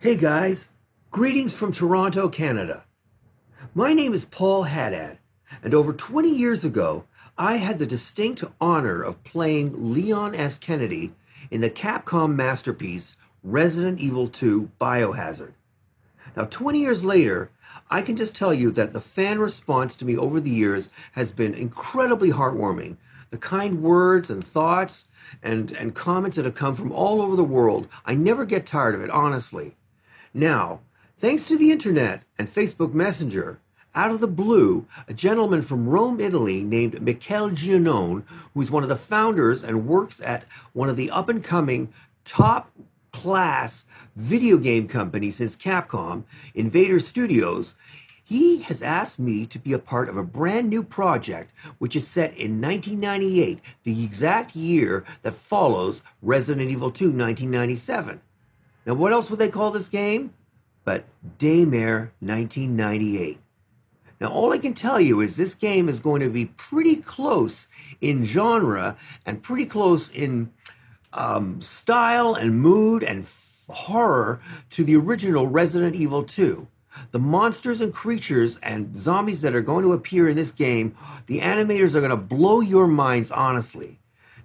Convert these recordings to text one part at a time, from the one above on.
Hey guys, greetings from Toronto, Canada. My name is Paul Haddad, and over 20 years ago, I had the distinct honor of playing Leon S. Kennedy in the Capcom masterpiece Resident Evil 2 Biohazard. Now, 20 years later, I can just tell you that the fan response to me over the years has been incredibly heartwarming. The kind words and thoughts and, and comments that have come from all over the world, I never get tired of it, honestly. Now, thanks to the internet and Facebook Messenger, out of the blue, a gentleman from Rome, Italy, named Michele Giannone, who is one of the founders and works at one of the up and coming top class video game companies since Capcom, Invader Studios, he has asked me to be a part of a brand new project which is set in 1998, the exact year that follows Resident Evil 2 1997. Now, what else would they call this game? But Daymare 1998. Now, all I can tell you is this game is going to be pretty close in genre and pretty close in um, style and mood and horror to the original Resident Evil 2. The monsters and creatures and zombies that are going to appear in this game, the animators are going to blow your minds, honestly.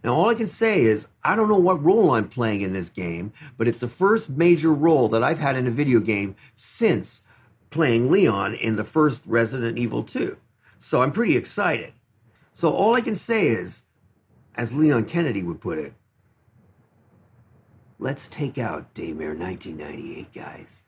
Now, all I can say is, I don't know what role I'm playing in this game, but it's the first major role that I've had in a video game since playing Leon in the first Resident Evil 2. So I'm pretty excited. So all I can say is, as Leon Kennedy would put it, let's take out Daymare 1998, guys.